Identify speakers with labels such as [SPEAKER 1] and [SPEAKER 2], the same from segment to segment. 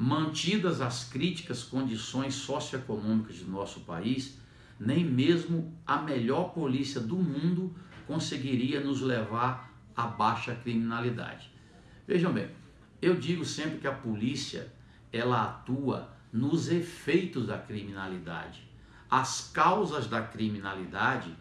[SPEAKER 1] mantidas as críticas condições socioeconômicas de nosso país, nem mesmo a melhor polícia do mundo conseguiria nos levar à baixa criminalidade. Vejam bem, eu digo sempre que a polícia ela atua nos efeitos da criminalidade. As causas da criminalidade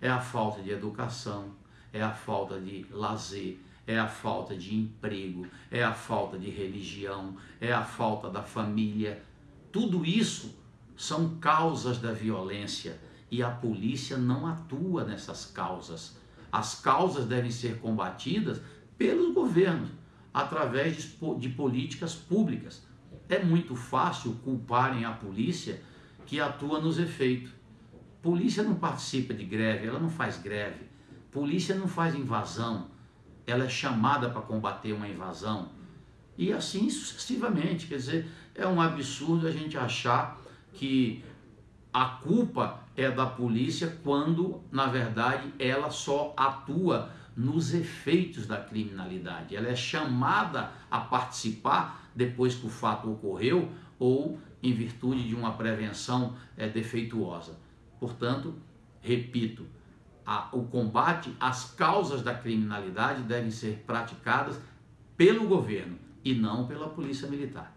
[SPEAKER 1] é a falta de educação, é a falta de lazer, é a falta de emprego, é a falta de religião, é a falta da família. Tudo isso são causas da violência e a polícia não atua nessas causas. As causas devem ser combatidas pelos governos através de, políticas públicas. É muito fácil culparem a polícia que atua nos efeitos. Polícia não participa de greve, ela não faz greve. Polícia não faz invasão, ela é chamada para combater uma invasão. E assim sucessivamente. Quer dizer, é um absurdo a gente achar que a culpa é da polícia quando, na verdade, ela só atua nos efeitos da criminalidade. Ela é chamada a participar depois que o fato ocorreu ou em virtude de uma prevenção é, defeituosa. Portanto, repito, a, o combate às causas da criminalidade devem ser praticadas pelo governo e não pela polícia militar.